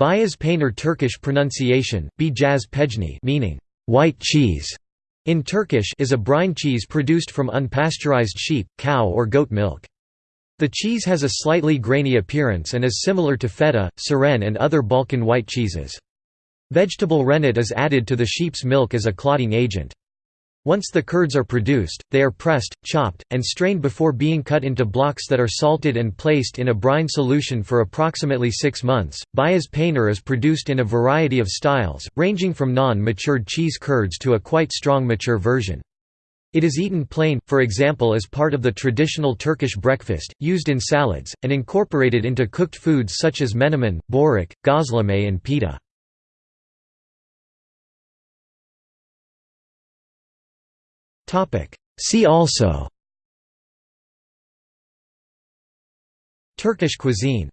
Beyaz peynir Turkish pronunciation, bejaz pejni meaning, white cheese, in Turkish is a brine cheese produced from unpasteurized sheep, cow or goat milk. The cheese has a slightly grainy appearance and is similar to feta, sirene and other Balkan white cheeses. Vegetable rennet is added to the sheep's milk as a clotting agent. Once the curds are produced, they are pressed, chopped, and strained before being cut into blocks that are salted and placed in a brine solution for approximately six months. Beyaz peynir is produced in a variety of styles, ranging from non matured cheese curds to a quite strong mature version. It is eaten plain, for example as part of the traditional Turkish breakfast, used in salads, and incorporated into cooked foods such as menemen, börek, gözleme and pita. See also. Turkish cuisine